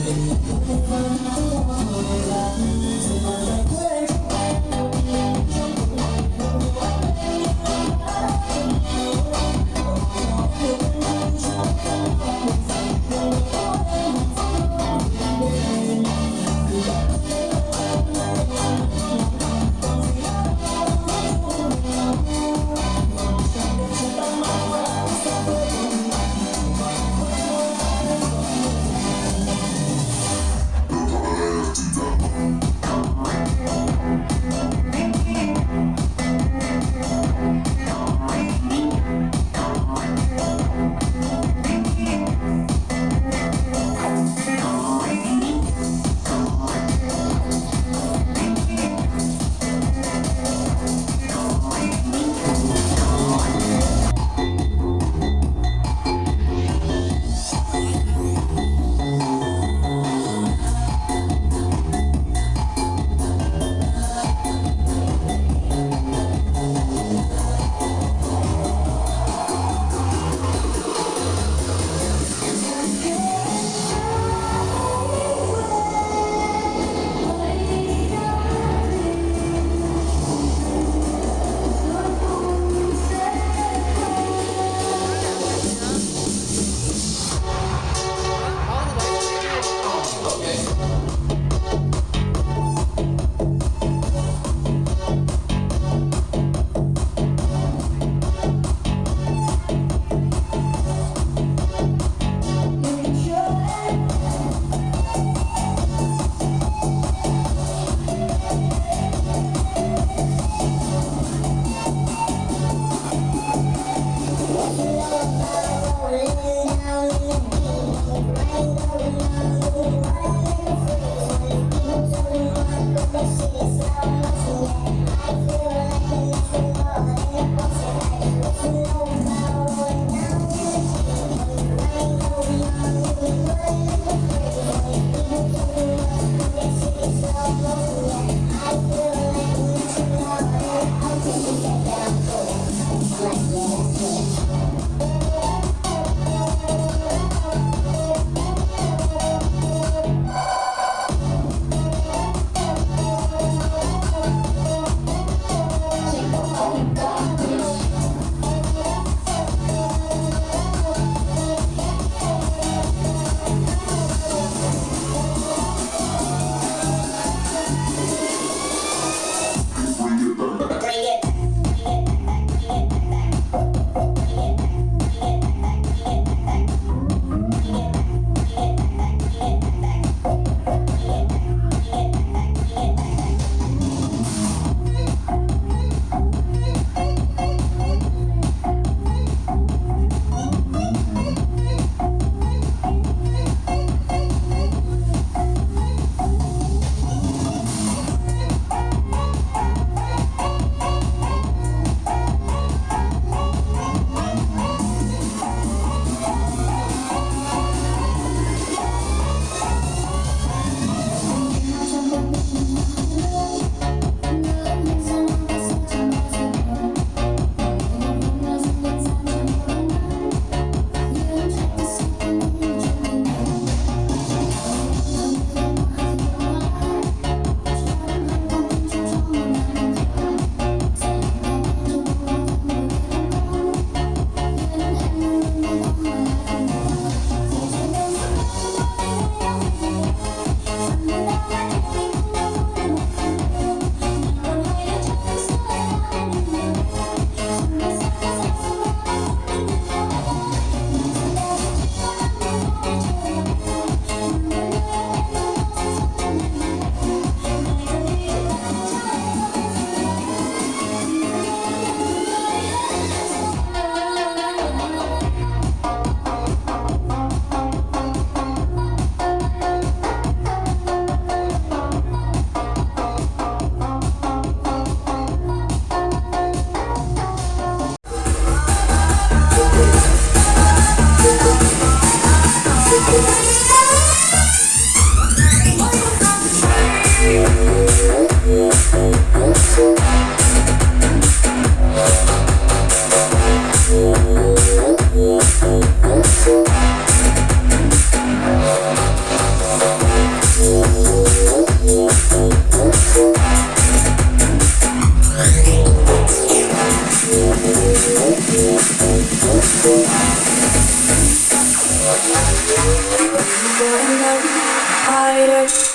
Thank you. Higher.